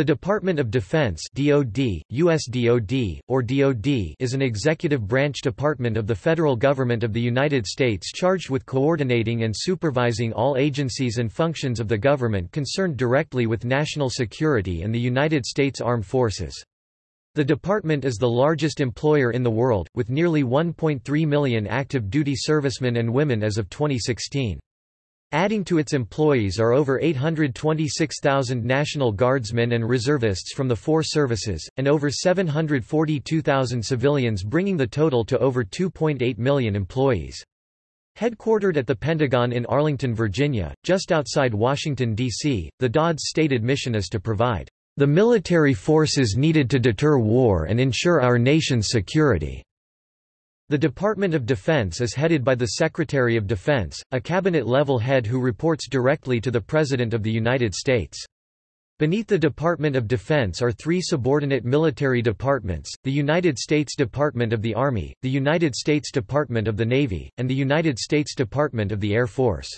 The Department of Defense DoD, US DoD, or DoD is an executive branch department of the federal government of the United States charged with coordinating and supervising all agencies and functions of the government concerned directly with national security and the United States Armed Forces. The department is the largest employer in the world, with nearly 1.3 million active duty servicemen and women as of 2016. Adding to its employees are over 826,000 National Guardsmen and reservists from the four services, and over 742,000 civilians bringing the total to over 2.8 million employees. Headquartered at the Pentagon in Arlington, Virginia, just outside Washington, D.C., the DOD's stated mission is to provide the military forces needed to deter war and ensure our nation's security. The Department of Defense is headed by the Secretary of Defense, a cabinet-level head who reports directly to the President of the United States. Beneath the Department of Defense are three subordinate military departments, the United States Department of the Army, the United States Department of the Navy, and the United States Department of the Air Force.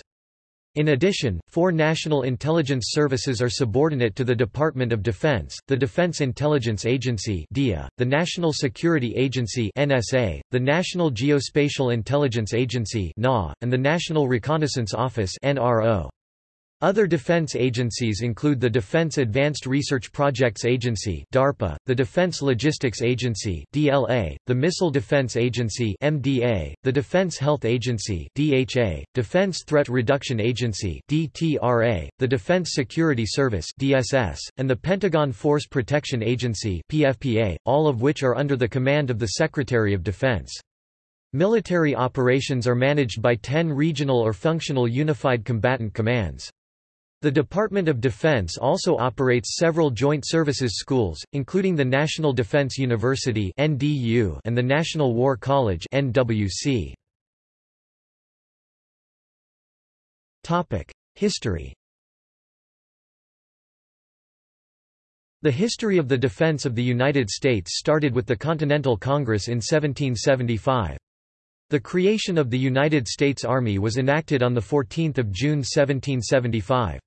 In addition, four national intelligence services are subordinate to the Department of Defense, the Defense Intelligence Agency the National Security Agency the National Geospatial Intelligence Agency and the National Reconnaissance Office other defense agencies include the Defense Advanced Research Projects Agency (DARPA), the Defense Logistics Agency (DLA), the Missile Defense Agency (MDA), the Defense Health Agency (DHA), Defense Threat Reduction Agency (DTRA), the Defense Security Service (DSS), and the Pentagon Force Protection Agency (PFPA), all of which are under the command of the Secretary of Defense. Military operations are managed by 10 regional or functional unified combatant commands. The Department of Defense also operates several joint services schools, including the National Defense University and the National War College History The history of the defense of the United States started with the Continental Congress in 1775. The creation of the United States Army was enacted on 14 June 1775.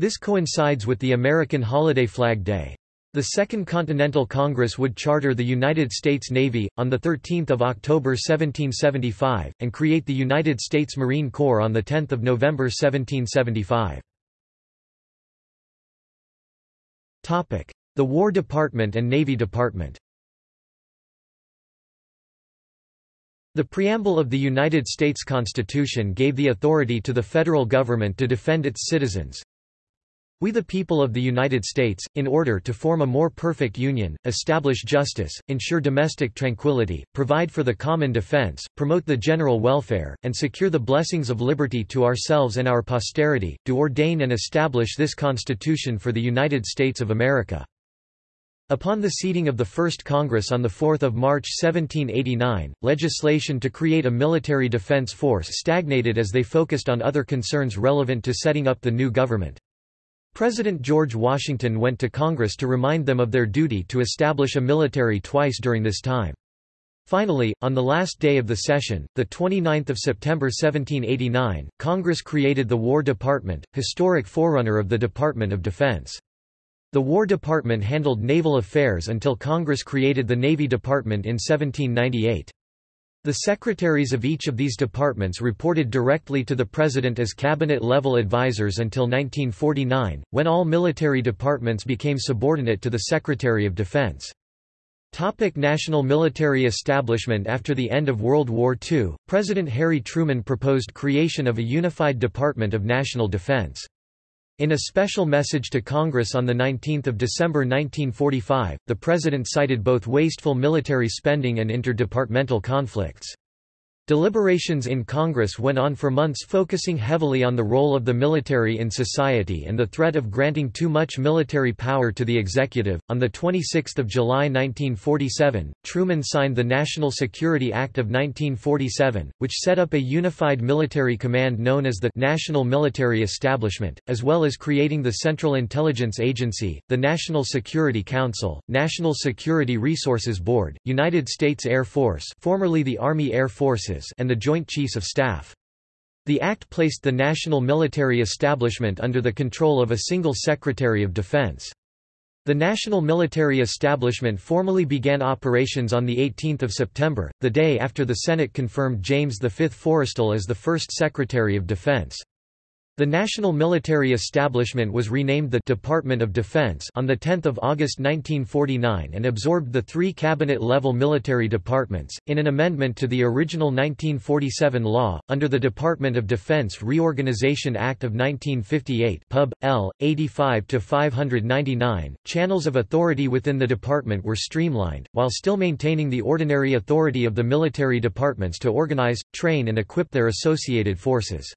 This coincides with the American holiday Flag Day. The Second Continental Congress would charter the United States Navy, on 13 October 1775, and create the United States Marine Corps on 10 November 1775. The War Department and Navy Department The preamble of the United States Constitution gave the authority to the federal government to defend its citizens, we the people of the United States, in order to form a more perfect union, establish justice, ensure domestic tranquility, provide for the common defense, promote the general welfare, and secure the blessings of liberty to ourselves and our posterity, do ordain and establish this Constitution for the United States of America. Upon the seating of the First Congress on 4 March 1789, legislation to create a military defense force stagnated as they focused on other concerns relevant to setting up the new government. President George Washington went to Congress to remind them of their duty to establish a military twice during this time. Finally, on the last day of the session, 29 September 1789, Congress created the War Department, historic forerunner of the Department of Defense. The War Department handled naval affairs until Congress created the Navy Department in 1798. The secretaries of each of these departments reported directly to the President as cabinet-level advisers until 1949, when all military departments became subordinate to the Secretary of Defense. Topic National military establishment After the end of World War II, President Harry Truman proposed creation of a unified Department of National Defense. In a special message to Congress on 19 December 1945, the President cited both wasteful military spending and interdepartmental conflicts. Deliberations in Congress went on for months focusing heavily on the role of the military in society and the threat of granting too much military power to the executive. On 26 July 1947, Truman signed the National Security Act of 1947, which set up a unified military command known as the National Military Establishment, as well as creating the Central Intelligence Agency, the National Security Council, National Security Resources Board, United States Air Force formerly the Army Air Forces and the Joint Chiefs of Staff. The act placed the national military establishment under the control of a single Secretary of Defense. The national military establishment formally began operations on 18 September, the day after the Senate confirmed James V. Forrestal as the first Secretary of Defense. The national military establishment was renamed the Department of Defense on 10 August 1949 and absorbed the three cabinet-level military departments, in an amendment to the original 1947 law, under the Department of Defense Reorganization Act of 1958 Pub. L. 85-599, channels of authority within the department were streamlined, while still maintaining the ordinary authority of the military departments to organize, train and equip their associated forces.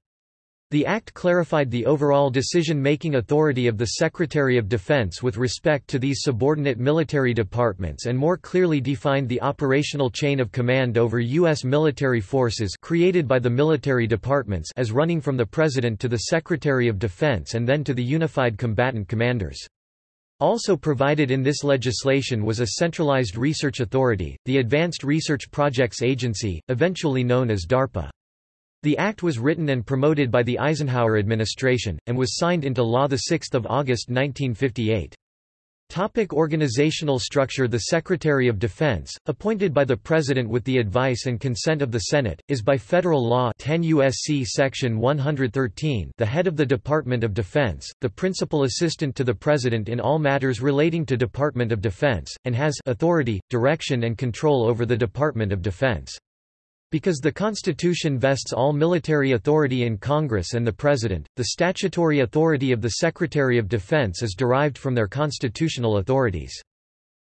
The Act clarified the overall decision-making authority of the Secretary of Defense with respect to these subordinate military departments and more clearly defined the operational chain of command over U.S. military forces created by the military departments as running from the President to the Secretary of Defense and then to the Unified Combatant Commanders. Also provided in this legislation was a centralized research authority, the Advanced Research Projects Agency, eventually known as DARPA. The act was written and promoted by the Eisenhower administration, and was signed into law 6 August 1958. Topic organizational structure The Secretary of Defense, appointed by the President with the advice and consent of the Senate, is by federal law 10 U.S.C. Section 113 the head of the Department of Defense, the principal assistant to the President in all matters relating to Department of Defense, and has authority, direction and control over the Department of Defense. Because the Constitution vests all military authority in Congress and the President, the statutory authority of the Secretary of Defense is derived from their constitutional authorities.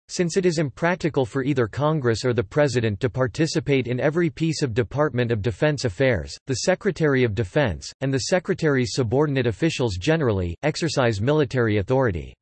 Since it is impractical for either Congress or the President to participate in every piece of Department of Defense affairs, the Secretary of Defense, and the Secretary's subordinate officials generally, exercise military authority.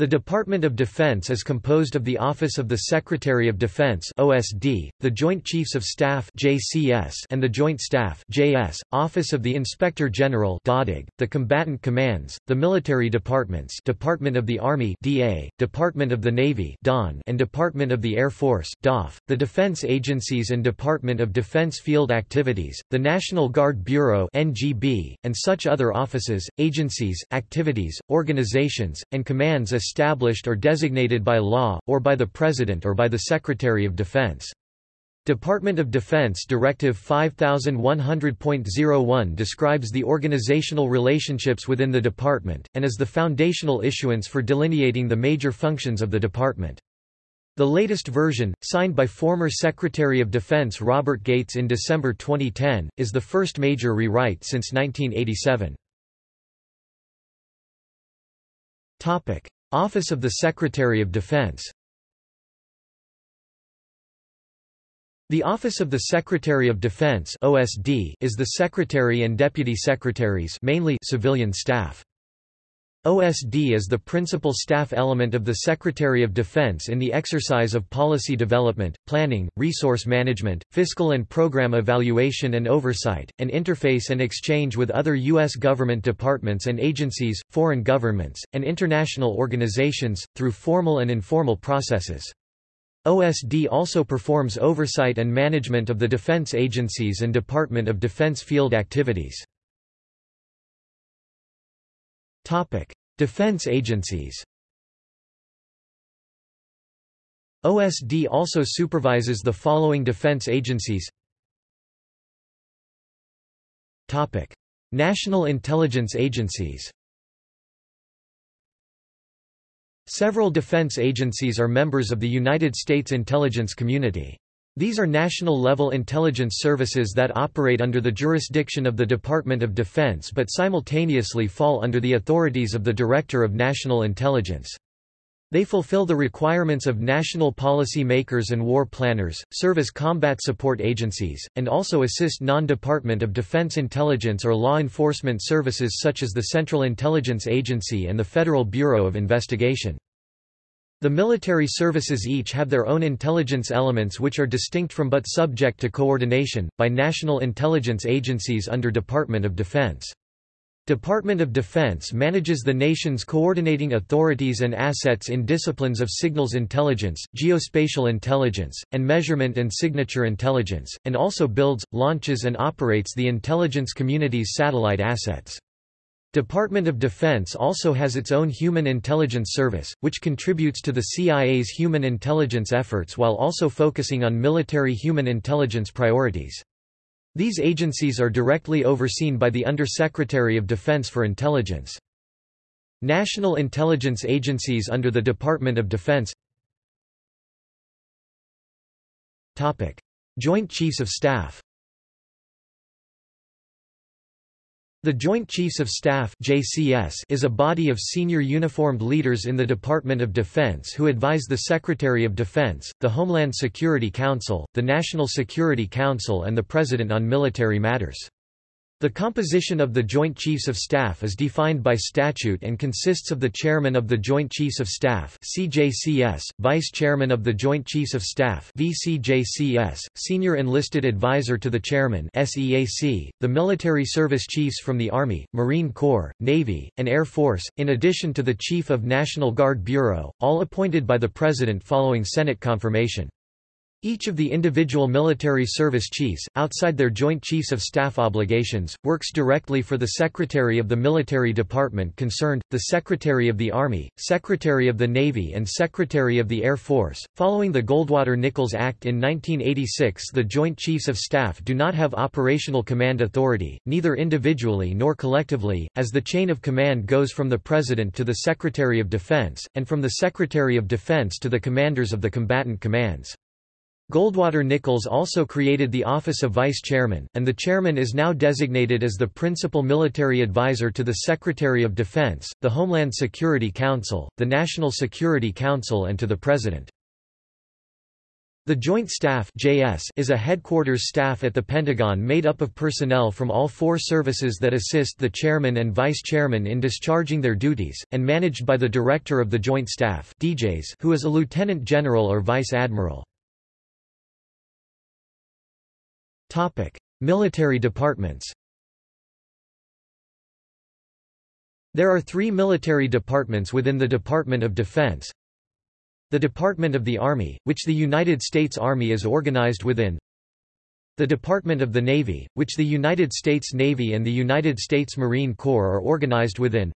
The Department of Defense is composed of the Office of the Secretary of Defense (OSD), the Joint Chiefs of Staff (JCS), and the Joint Staff (JS), Office of the Inspector General (DODIG), the Combatant Commands, the Military Departments, Department of the Army (DA), Department of the Navy (DON), and Department of the Air Force (DOF), the Defense Agencies and Department of Defense Field Activities, the National Guard Bureau (NGB), and such other offices, agencies, activities, organizations, and commands as established or designated by law, or by the President or by the Secretary of Defense. Department of Defense Directive 5100.01 describes the organizational relationships within the department, and is the foundational issuance for delineating the major functions of the department. The latest version, signed by former Secretary of Defense Robert Gates in December 2010, is the first major rewrite since 1987. Office of the Secretary of Defense The Office of the Secretary of Defense (OSD) is the secretary and deputy secretaries, mainly civilian staff. OSD is the principal staff element of the Secretary of Defense in the exercise of policy development, planning, resource management, fiscal and program evaluation and oversight, and interface and exchange with other U.S. government departments and agencies, foreign governments, and international organizations, through formal and informal processes. OSD also performs oversight and management of the defense agencies and Department of Defense field activities. Topic: Defense agencies. OSD also supervises the following defense agencies. Topic: National intelligence agencies. Several defense agencies are members of the United States intelligence community. These are national-level intelligence services that operate under the jurisdiction of the Department of Defense but simultaneously fall under the authorities of the Director of National Intelligence. They fulfill the requirements of national policy makers and war planners, serve as combat support agencies, and also assist non-Department of Defense intelligence or law enforcement services such as the Central Intelligence Agency and the Federal Bureau of Investigation. The military services each have their own intelligence elements which are distinct from but subject to coordination, by national intelligence agencies under Department of Defense. Department of Defense manages the nation's coordinating authorities and assets in disciplines of signals intelligence, geospatial intelligence, and measurement and signature intelligence, and also builds, launches and operates the intelligence community's satellite assets. Department of Defense also has its own Human Intelligence Service, which contributes to the CIA's human intelligence efforts while also focusing on military human intelligence priorities. These agencies are directly overseen by the Undersecretary of Defense for Intelligence. National intelligence agencies under the Department of Defense Joint Chiefs of Staff The Joint Chiefs of Staff JCS is a body of senior uniformed leaders in the Department of Defense who advise the Secretary of Defense, the Homeland Security Council, the National Security Council and the President on military matters. The composition of the Joint Chiefs of Staff is defined by statute and consists of the Chairman of the Joint Chiefs of Staff CJCS, Vice Chairman of the Joint Chiefs of Staff VCJCS, Senior Enlisted Advisor to the Chairman SEAC, the Military Service Chiefs from the Army, Marine Corps, Navy, and Air Force, in addition to the Chief of National Guard Bureau, all appointed by the President following Senate confirmation. Each of the individual military service chiefs, outside their Joint Chiefs of Staff obligations, works directly for the Secretary of the Military Department concerned, the Secretary of the Army, Secretary of the Navy, and Secretary of the Air Force. Following the Goldwater Nichols Act in 1986, the Joint Chiefs of Staff do not have operational command authority, neither individually nor collectively, as the chain of command goes from the President to the Secretary of Defense, and from the Secretary of Defense to the commanders of the combatant commands. Goldwater Nichols also created the Office of Vice Chairman, and the chairman is now designated as the principal military advisor to the Secretary of Defense, the Homeland Security Council, the National Security Council and to the President. The Joint Staff JS is a headquarters staff at the Pentagon made up of personnel from all four services that assist the chairman and vice chairman in discharging their duties, and managed by the Director of the Joint Staff DJs who is a lieutenant general or vice admiral. Topic: Military departments. There are three military departments within the Department of Defense. The Department of the Army, which the United States Army is organized within. The Department of the Navy, which the United States Navy and the United States Marine Corps are organized within.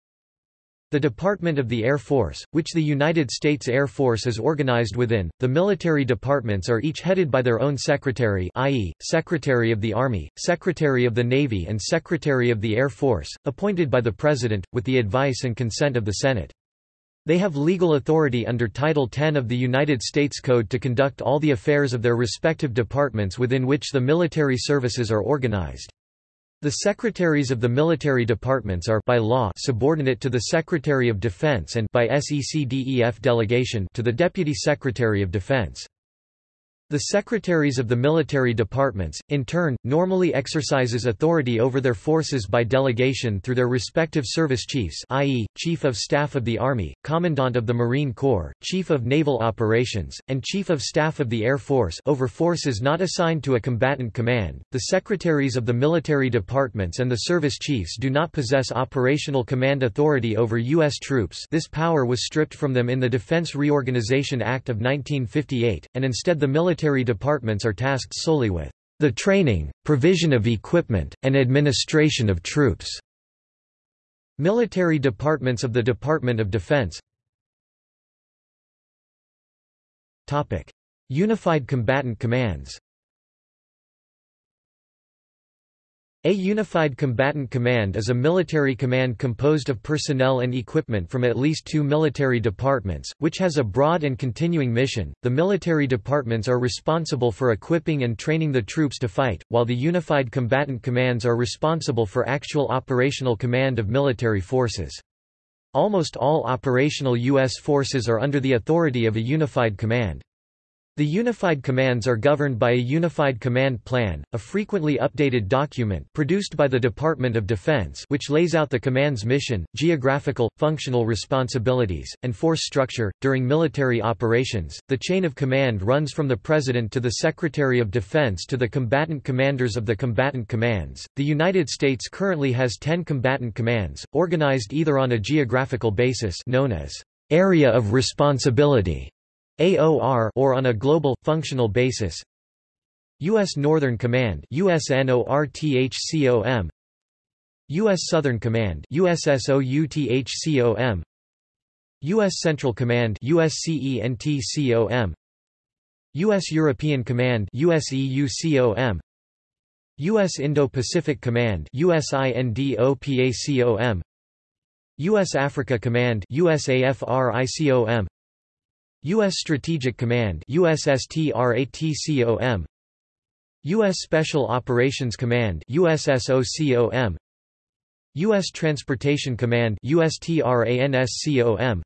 The Department of the Air Force, which the United States Air Force is organized within, the military departments are each headed by their own secretary i.e., Secretary of the Army, Secretary of the Navy and Secretary of the Air Force, appointed by the President, with the advice and consent of the Senate. They have legal authority under Title 10 of the United States Code to conduct all the affairs of their respective departments within which the military services are organized. The secretaries of the military departments are by law subordinate to the Secretary of Defense and by SECDEF delegation to the Deputy Secretary of Defense. The secretaries of the military departments, in turn, normally exercises authority over their forces by delegation through their respective service chiefs i.e., Chief of Staff of the Army, Commandant of the Marine Corps, Chief of Naval Operations, and Chief of Staff of the Air Force over forces not assigned to a combatant command. The secretaries of the military departments and the service chiefs do not possess operational command authority over U.S. troops this power was stripped from them in the Defense Reorganization Act of 1958, and instead the military military departments are tasked solely with the training, provision of equipment, and administration of troops. Military departments of the Department of Defense. Unified Combatant Commands A Unified Combatant Command is a military command composed of personnel and equipment from at least two military departments, which has a broad and continuing mission. The military departments are responsible for equipping and training the troops to fight, while the Unified Combatant Commands are responsible for actual operational command of military forces. Almost all operational U.S. forces are under the authority of a unified command. The unified commands are governed by a Unified Command Plan, a frequently updated document produced by the Department of Defense which lays out the command's mission, geographical, functional responsibilities, and force structure. During military operations, the chain of command runs from the President to the Secretary of Defense to the combatant commanders of the combatant commands. The United States currently has 10 combatant commands, organized either on a geographical basis known as area of responsibility AOR or on a global, functional basis U.S. Northern Command USNORTHCOM U.S. Southern Command USSOUTHCOM U.S. Central Command USCENTCOM U.S. European Command USEUCOM U.S. Indo-Pacific Command USINDOPACOM U.S. Africa Command USAFRICOM U.S. Strategic Command USSTRATCOM U.S. Special Operations Command USSOCOM U.S. Transportation Command USTRANSCOM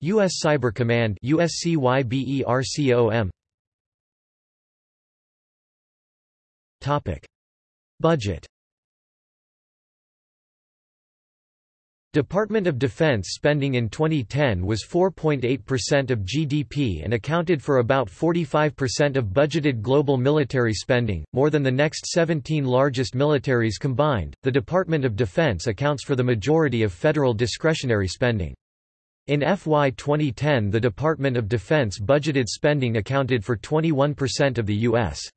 U.S. Cyber Command USCYBERCOM Topic Budget Department of Defense spending in 2010 was 4.8% of GDP and accounted for about 45% of budgeted global military spending, more than the next 17 largest militaries combined. The Department of Defense accounts for the majority of federal discretionary spending. In FY 2010, the Department of Defense budgeted spending accounted for 21% of the U.S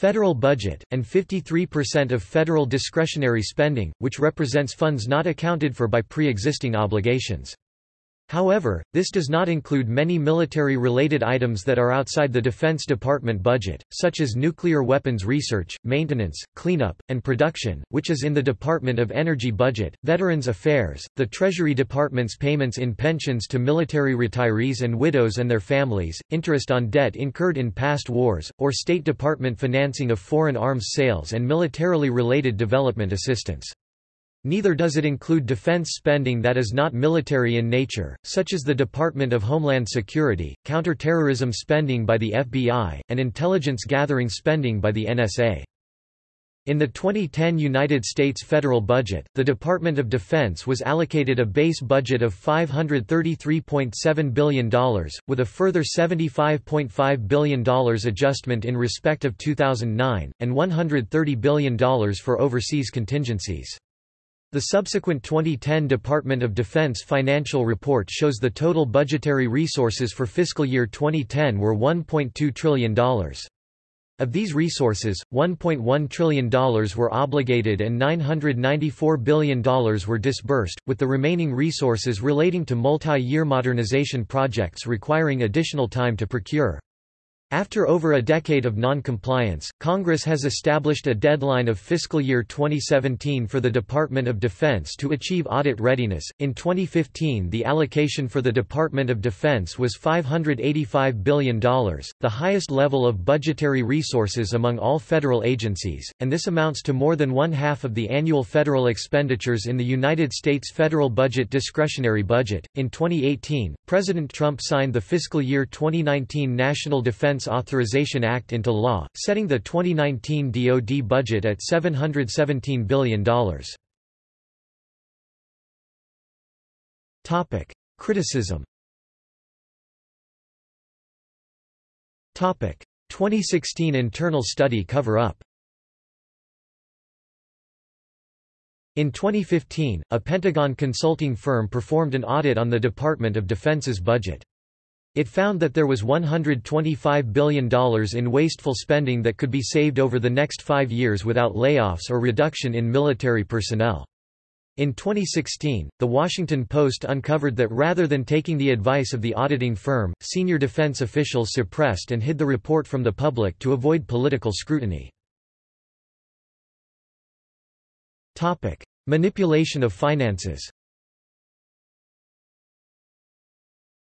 federal budget, and 53% of federal discretionary spending, which represents funds not accounted for by pre-existing obligations. However, this does not include many military-related items that are outside the Defense Department budget, such as nuclear weapons research, maintenance, cleanup, and production, which is in the Department of Energy budget, Veterans Affairs, the Treasury Department's payments in pensions to military retirees and widows and their families, interest on debt incurred in past wars, or State Department financing of foreign arms sales and militarily related development assistance. Neither does it include defense spending that is not military in nature, such as the Department of Homeland Security, counterterrorism spending by the FBI, and intelligence gathering spending by the NSA. In the 2010 United States federal budget, the Department of Defense was allocated a base budget of $533.7 billion, with a further $75.5 billion adjustment in respect of 2009, and $130 billion for overseas contingencies. The subsequent 2010 Department of Defense financial report shows the total budgetary resources for fiscal year 2010 were $1.2 trillion. Of these resources, $1.1 trillion were obligated and $994 billion were disbursed, with the remaining resources relating to multi-year modernization projects requiring additional time to procure. After over a decade of non-compliance, Congress has established a deadline of fiscal year 2017 for the Department of Defense to achieve audit readiness. In 2015, the allocation for the Department of Defense was $585 billion, the highest level of budgetary resources among all federal agencies, and this amounts to more than one half of the annual federal expenditures in the United States federal budget discretionary budget. In 2018, President Trump signed the fiscal year 2019 National Defense Defense Authorization Act into law, setting the 2019 DoD budget at $717 billion. Topic: Criticism. Topic: 2016 internal study cover-up. In 2015, a Pentagon consulting firm performed an audit on the Department of Defense's budget. It found that there was $125 billion in wasteful spending that could be saved over the next five years without layoffs or reduction in military personnel. In 2016, The Washington Post uncovered that rather than taking the advice of the auditing firm, senior defense officials suppressed and hid the report from the public to avoid political scrutiny. Manipulation of finances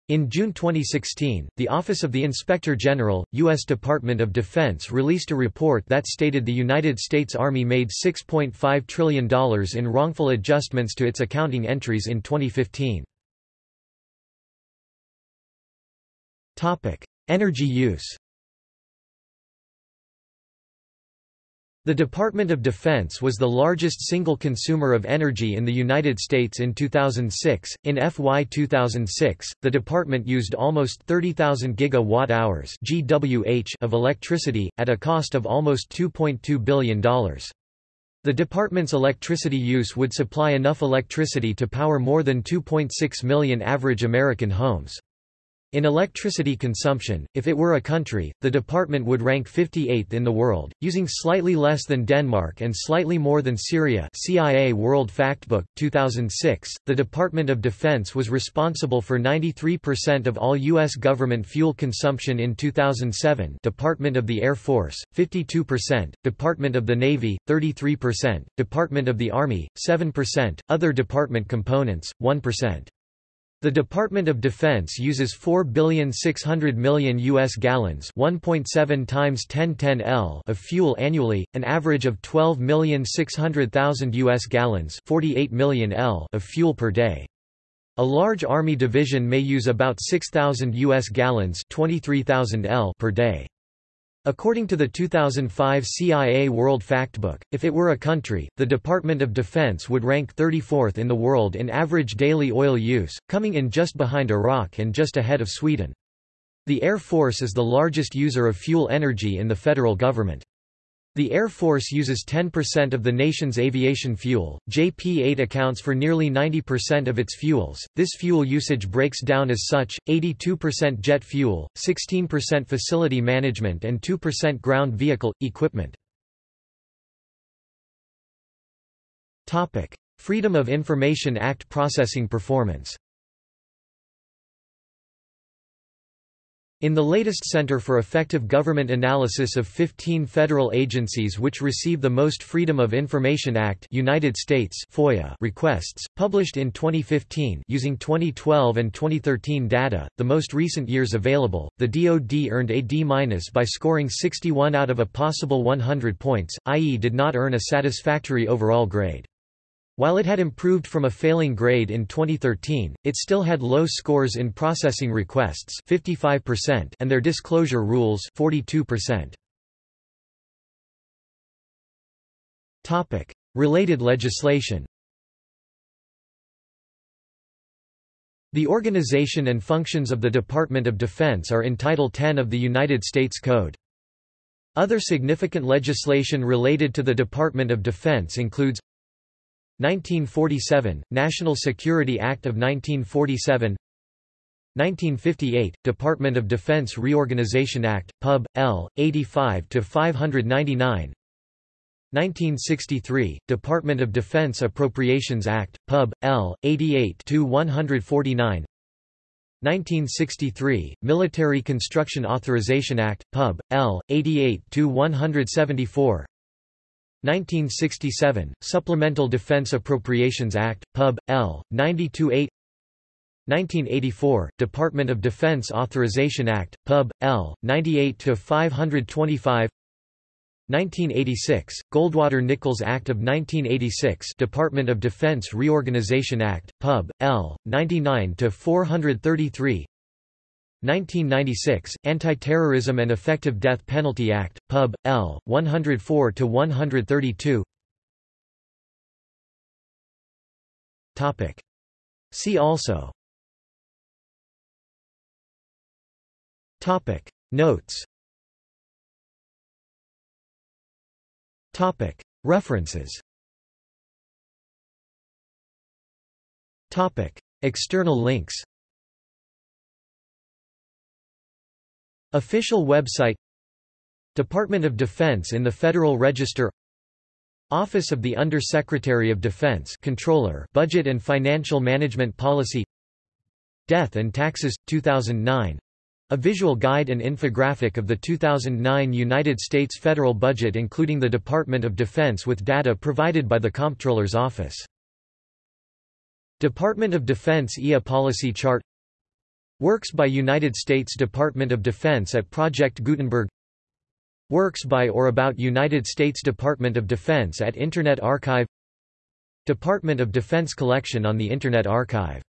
In June 2016, the Office of the Inspector General, U.S. Department of Defense released a report that stated the United States Army made $6.5 trillion in wrongful adjustments to its accounting entries in 2015. Energy use The Department of Defense was the largest single consumer of energy in the United States in 2006. In FY 2006, the department used almost 30,000 gigawatt-hours (GWh) of electricity at a cost of almost $2.2 billion. The department's electricity use would supply enough electricity to power more than 2.6 million average American homes. In electricity consumption, if it were a country, the department would rank 58th in the world, using slightly less than Denmark and slightly more than Syria CIA World Factbook, 2006. The Department of Defense was responsible for 93% of all U.S. government fuel consumption in 2007 Department of the Air Force, 52%, Department of the Navy, 33%, Department of the Army, 7%, other department components, 1%. The Department of Defense uses 4,600,000,000 US gallons, 1.7 times 1010 L of fuel annually, an average of 12,600,000 US gallons, 48 million L of fuel per day. A large army division may use about 6,000 US gallons, 23,000 L per day. According to the 2005 CIA World Factbook, if it were a country, the Department of Defense would rank 34th in the world in average daily oil use, coming in just behind Iraq and just ahead of Sweden. The Air Force is the largest user of fuel energy in the federal government. The Air Force uses 10% of the nation's aviation fuel. JP-8 accounts for nearly 90% of its fuels. This fuel usage breaks down as such: 82% jet fuel, 16% facility management and 2% ground vehicle equipment. Topic: Freedom of Information Act processing performance. In the latest Center for Effective Government analysis of 15 federal agencies which receive the most Freedom of Information Act United States FOIA requests, published in 2015 using 2012 and 2013 data, the most recent years available, the DoD earned a D- by scoring 61 out of a possible 100 points, i.e. did not earn a satisfactory overall grade. While it had improved from a failing grade in 2013, it still had low scores in processing requests 55% and their disclosure rules 42%. Topic: Related legislation. The organization and functions of the Department of Defense are in Title 10 of the United States Code. Other significant legislation related to the Department of Defense includes 1947 – National Security Act of 1947 1958 – Department of Defense Reorganization Act, Pub. L. 85-599 1963 – Department of Defense Appropriations Act, Pub. L. 88-149 1963 – Military Construction Authorization Act, Pub. L. 88-174 1967, Supplemental Defense Appropriations Act, Pub. L. 92-8 1984, Department of Defense Authorization Act, Pub. L. 98-525 1986, Goldwater-Nichols Act of 1986 Department of Defense Reorganization Act, Pub. L. 99-433 1996, Anti-Terrorism and Effective Death Penalty Act, Pub. L. 104-132 See also. Topic. Notes. Topic. References. Topic. External links Official website Department of Defense in the Federal Register Office of the Under-Secretary of Defense Comptroller Budget and Financial Management Policy Death and Taxes, 2009 a visual guide and infographic of the 2009 United States federal budget including the Department of Defense with data provided by the Comptroller's Office. Department of Defense IA Policy Chart Works by United States Department of Defense at Project Gutenberg. Works by or about United States Department of Defense at Internet Archive. Department of Defense collection on the Internet Archive